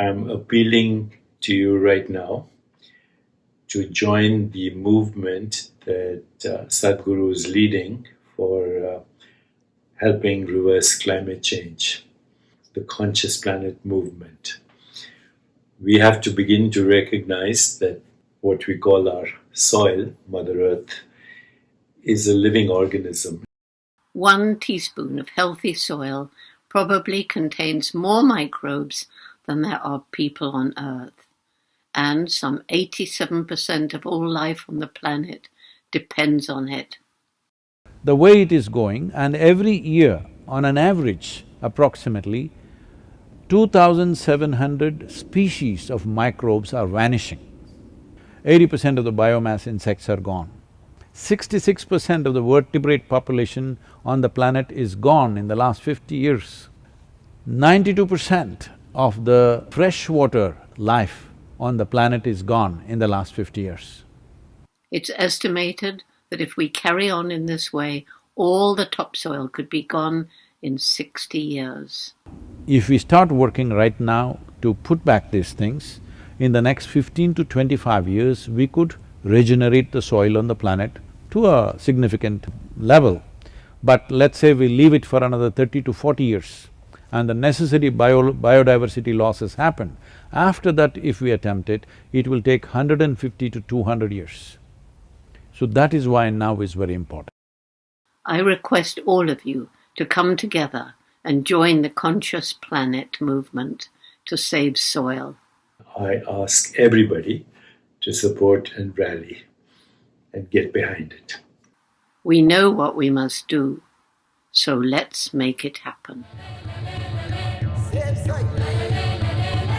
I'm appealing to you right now to join the movement that uh, Sadhguru is leading for uh, helping reverse climate change, the Conscious Planet movement. We have to begin to recognize that what we call our soil, Mother Earth, is a living organism. One teaspoon of healthy soil probably contains more microbes than there are people on Earth, and some 87% of all life on the planet depends on it. The way it is going, and every year, on an average, approximately, 2,700 species of microbes are vanishing. Eighty percent of the biomass insects are gone. Sixty-six percent of the vertebrate population on the planet is gone in the last fifty years. Ninety-two percent of the freshwater life on the planet is gone in the last fifty years. It's estimated that if we carry on in this way, all the topsoil could be gone in sixty years. If we start working right now to put back these things, in the next fifteen to twenty-five years, we could regenerate the soil on the planet to a significant level. But let's say we leave it for another thirty to forty years and the necessary bio biodiversity losses happen. After that, if we attempt it, it will take 150 to 200 years. So that is why now is very important. I request all of you to come together and join the Conscious Planet movement to save soil. I ask everybody to support and rally and get behind it. We know what we must do, so let's make it happen. Same sight.